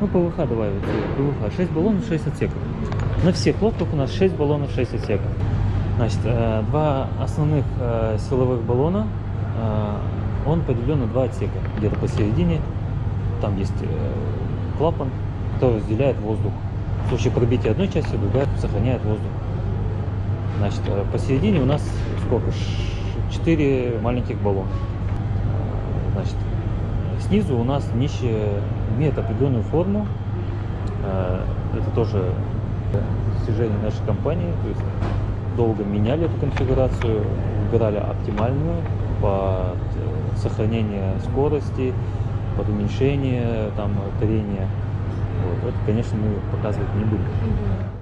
Ну, ПВХ давай, вот, ПВХ. 6 баллонов, 6 отсеков. На всех лодках у нас 6 баллонов, 6 отсеков. Значит, э, два основных э, силовых баллона, э, он поделен на два отсека. Где-то посередине, там есть клапан, который разделяет воздух. В случае пробития одной части, другая сохраняет воздух. Значит, посередине у нас сколько? Ш- Четыре маленьких баллона. Значит, снизу у нас днище имеет определенную форму. Э, Это тоже достижение нашей компании. То есть долго меняли эту конфигурацию, выбирали оптимальную под э, сохранение скорости, под уменьшение там, трения. Вот. Это, конечно, мы показывать не будем.